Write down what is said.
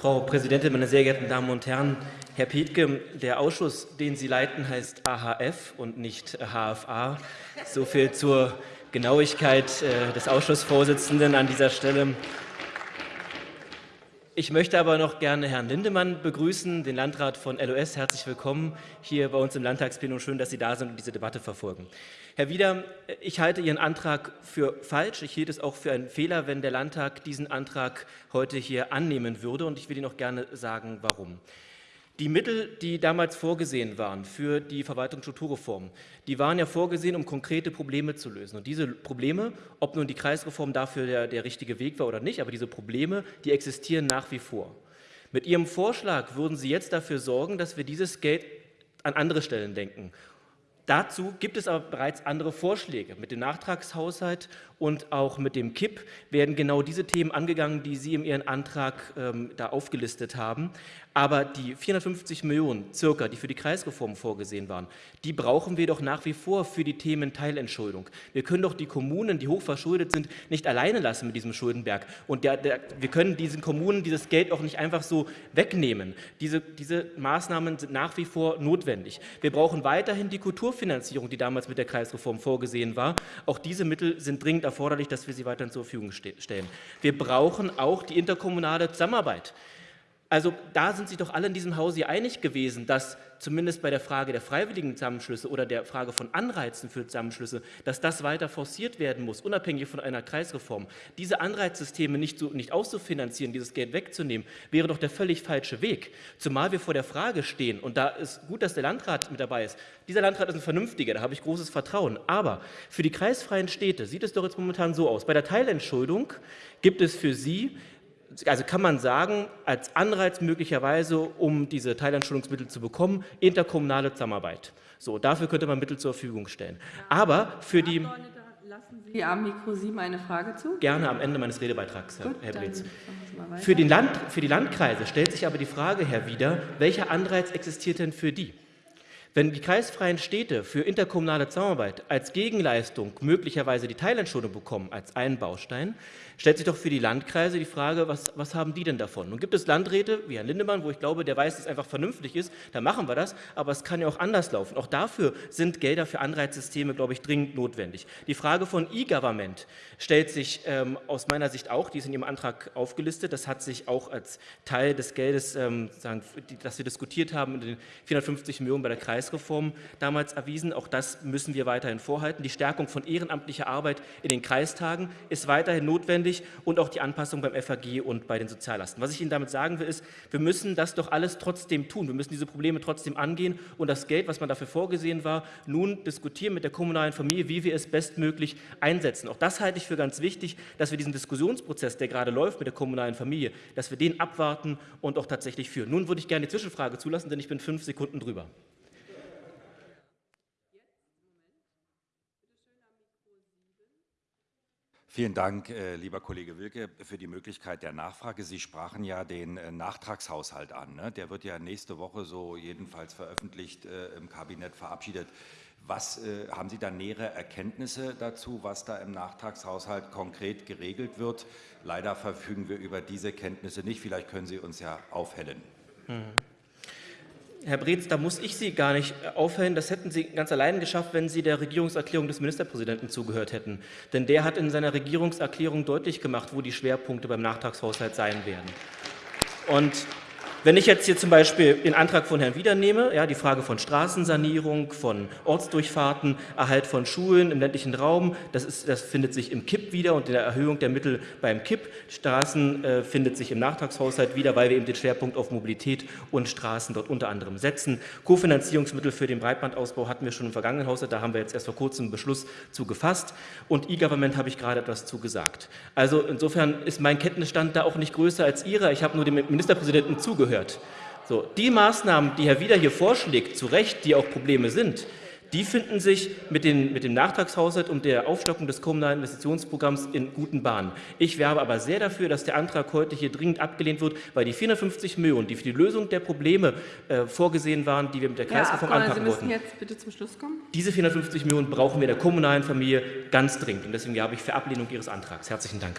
Frau Präsidentin, meine sehr geehrten Damen und Herren! Herr Pietke, der Ausschuss, den Sie leiten, heißt AHF und nicht HFA. So viel zur Genauigkeit äh, des Ausschussvorsitzenden an dieser Stelle. Ich möchte aber noch gerne Herrn Lindemann begrüßen, den Landrat von LOS. Herzlich willkommen hier bei uns im Landtagsplenum. Schön, dass Sie da sind und diese Debatte verfolgen. Herr Wieder, ich halte Ihren Antrag für falsch. Ich hielt es auch für einen Fehler, wenn der Landtag diesen Antrag heute hier annehmen würde. Und ich will Ihnen auch gerne sagen, warum. Die Mittel, die damals vorgesehen waren für die Verwaltungsstrukturreform, die waren ja vorgesehen, um konkrete Probleme zu lösen. Und diese Probleme, ob nun die Kreisreform dafür der, der richtige Weg war oder nicht, aber diese Probleme, die existieren nach wie vor. Mit Ihrem Vorschlag würden Sie jetzt dafür sorgen, dass wir dieses Geld an andere Stellen denken. Dazu gibt es aber bereits andere Vorschläge. Mit dem Nachtragshaushalt und auch mit dem KIP werden genau diese Themen angegangen, die Sie in Ihren Antrag ähm, da aufgelistet haben. Aber die 450 Millionen circa, die für die Kreisreform vorgesehen waren, die brauchen wir doch nach wie vor für die Themen Teilentschuldung. Wir können doch die Kommunen, die hochverschuldet sind, nicht alleine lassen mit diesem Schuldenberg. Und der, der, wir können diesen Kommunen dieses Geld auch nicht einfach so wegnehmen. Diese, diese Maßnahmen sind nach wie vor notwendig. Wir brauchen weiterhin die Kulturfinanzierung, die damals mit der Kreisreform vorgesehen war. Auch diese Mittel sind dringend erforderlich, dass wir sie weiterhin zur Verfügung stellen. Wir brauchen auch die interkommunale Zusammenarbeit. Also da sind sich doch alle in diesem Hause einig gewesen, dass zumindest bei der Frage der freiwilligen Zusammenschlüsse oder der Frage von Anreizen für Zusammenschlüsse, dass das weiter forciert werden muss, unabhängig von einer Kreisreform. Diese Anreizsysteme nicht, so, nicht auszufinanzieren, dieses Geld wegzunehmen, wäre doch der völlig falsche Weg. Zumal wir vor der Frage stehen, und da ist gut, dass der Landrat mit dabei ist. Dieser Landrat ist ein vernünftiger, da habe ich großes Vertrauen. Aber für die kreisfreien Städte sieht es doch jetzt momentan so aus. Bei der Teilentschuldung gibt es für Sie also kann man sagen, als Anreiz möglicherweise, um diese Teilanschulungsmittel zu bekommen, interkommunale Zusammenarbeit. So, dafür könnte man Mittel zur Verfügung stellen. Aber für die... Lassen Sie am Mikro 7 eine Frage zu? Gerne am Ende meines Redebeitrags, Gut, Herr Breetz. Für, Land, für die Landkreise stellt sich aber die Frage, Herr Wieder, welcher Anreiz existiert denn für die? Wenn die kreisfreien Städte für interkommunale Zusammenarbeit als Gegenleistung möglicherweise die Teilentschuldung bekommen als einen Baustein, stellt sich doch für die Landkreise die Frage, was, was haben die denn davon? Nun gibt es Landräte wie Herrn Lindemann, wo ich glaube, der weiß, dass es einfach vernünftig ist, da machen wir das, aber es kann ja auch anders laufen. Auch dafür sind Gelder für Anreizsysteme, glaube ich, dringend notwendig. Die Frage von E-Government stellt sich ähm, aus meiner Sicht auch, die ist in Ihrem Antrag aufgelistet, das hat sich auch als Teil des Geldes, ähm, sagen, das wir diskutiert haben, in den 450 Millionen bei der Kreisreform damals erwiesen. Auch das müssen wir weiterhin vorhalten. Die Stärkung von ehrenamtlicher Arbeit in den Kreistagen ist weiterhin notwendig und auch die Anpassung beim FAG und bei den Soziallasten. Was ich Ihnen damit sagen will, ist, wir müssen das doch alles trotzdem tun. Wir müssen diese Probleme trotzdem angehen und das Geld, was man dafür vorgesehen war, nun diskutieren mit der kommunalen Familie, wie wir es bestmöglich einsetzen. Auch das halte ich für ganz wichtig, dass wir diesen Diskussionsprozess, der gerade läuft mit der kommunalen Familie, dass wir den abwarten und auch tatsächlich führen. Nun würde ich gerne die Zwischenfrage zulassen, denn ich bin fünf Sekunden drüber. Vielen Dank, äh, lieber Kollege Wilke, für die Möglichkeit der Nachfrage. Sie sprachen ja den äh, Nachtragshaushalt an. Ne? Der wird ja nächste Woche so jedenfalls veröffentlicht äh, im Kabinett verabschiedet. Was haben Sie da nähere Erkenntnisse dazu, was da im Nachtragshaushalt konkret geregelt wird? Leider verfügen wir über diese Kenntnisse nicht. Vielleicht können Sie uns ja aufhellen. Mhm. Herr Breetz, da muss ich Sie gar nicht äh, aufhellen. Das hätten Sie ganz allein geschafft, wenn Sie der Regierungserklärung des Ministerpräsidenten zugehört hätten. Denn der hat in seiner Regierungserklärung deutlich gemacht, wo die Schwerpunkte beim Nachtragshaushalt sein werden. Und wenn ich jetzt hier zum Beispiel den Antrag von Herrn Wieder nehme, ja, die Frage von Straßensanierung, von Ortsdurchfahrten, Erhalt von Schulen im ländlichen Raum, das, ist, das findet sich im KIP wieder und in der Erhöhung der Mittel beim KIP. Straßen äh, findet sich im Nachtragshaushalt wieder, weil wir eben den Schwerpunkt auf Mobilität und Straßen dort unter anderem setzen. Kofinanzierungsmittel für den Breitbandausbau hatten wir schon im vergangenen Haushalt, da haben wir jetzt erst vor kurzem einen Beschluss zu gefasst. Und E-Government habe ich gerade etwas zu gesagt. Also insofern ist mein Kenntnisstand da auch nicht größer als Ihrer. Ich habe nur dem Ministerpräsidenten zugehört zugehört. So, die Maßnahmen, die Herr Wieder hier vorschlägt, zu Recht, die auch Probleme sind, die finden sich mit, den, mit dem Nachtragshaushalt und der Aufstockung des kommunalen Investitionsprogramms in guten Bahnen. Ich werbe aber sehr dafür, dass der Antrag heute hier dringend abgelehnt wird, weil die 450 Millionen, die für die Lösung der Probleme äh, vorgesehen waren, die wir mit der Kreisreform ja, anpacken wollten, diese 450 Millionen brauchen wir in der kommunalen Familie ganz dringend. Und deswegen werbe ich für Ablehnung Ihres Antrags. Herzlichen Dank.